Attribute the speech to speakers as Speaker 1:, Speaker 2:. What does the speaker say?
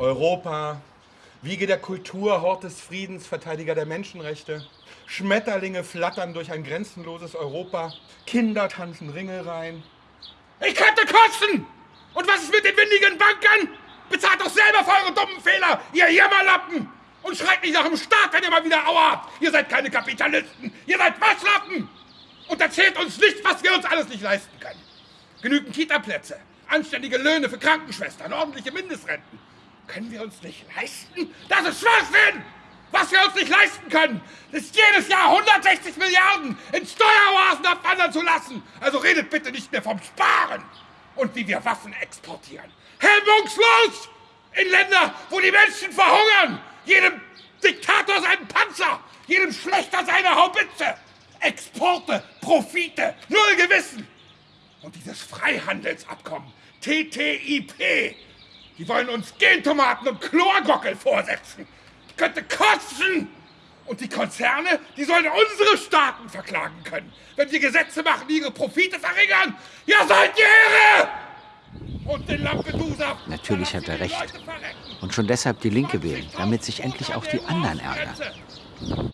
Speaker 1: Europa, Wiege der Kultur, Hort des Friedens, Verteidiger der Menschenrechte. Schmetterlinge flattern durch ein grenzenloses Europa. Kinder tanzen Ringe rein. Ich könnte kosten! Und was ist mit den windigen Bankern? Bezahlt doch selber für eure dummen Fehler, ihr Jammerlappen! Und schreit nicht nach dem Staat, wenn ihr mal wieder Aua habt! Ihr seid keine Kapitalisten! Ihr seid Waschlappen! Und erzählt uns nicht, was wir uns alles nicht leisten können. Genügend Kita-Plätze, anständige Löhne für Krankenschwestern, ordentliche Mindestrenten. Können wir uns nicht leisten? Das ist Schwachsinn! Was wir uns nicht leisten können, ist jedes Jahr 160 Milliarden in Steueroasen abwandern zu lassen. Also redet bitte nicht mehr vom Sparen und wie wir Waffen exportieren. Hemmungslos! In Länder, wo die Menschen verhungern! Jedem Diktator seinen Panzer! Jedem Schlechter seine Haubitze! Exporte, Profite, null Gewissen! Und dieses Freihandelsabkommen, TTIP, die wollen uns Gentomaten und Chlorgockel vorsetzen. Könnte kosten! Und die Konzerne, die sollen unsere Staaten verklagen können, wenn wir Gesetze machen, die ihre Profite verringern. Ja, seid ihr irre! Und den Lampedusa...
Speaker 2: Natürlich hat er recht. Und schon deshalb die Linke wählen, damit sich endlich auch die anderen ärgern.